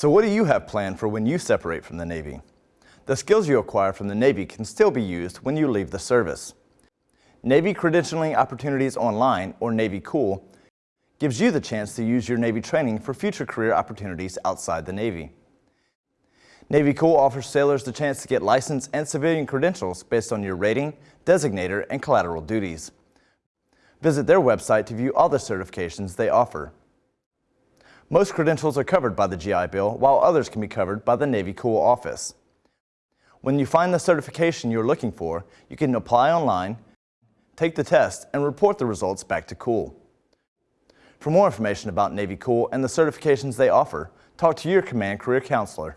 So what do you have planned for when you separate from the Navy? The skills you acquire from the Navy can still be used when you leave the service. Navy Credentialing Opportunities Online, or Navy Cool, gives you the chance to use your Navy training for future career opportunities outside the Navy. Navy Cool offers sailors the chance to get license and civilian credentials based on your rating, designator, and collateral duties. Visit their website to view all the certifications they offer. Most credentials are covered by the GI Bill, while others can be covered by the Navy Cool office. When you find the certification you're looking for, you can apply online, take the test, and report the results back to Cool. For more information about Navy Cool and the certifications they offer, talk to your Command Career Counselor.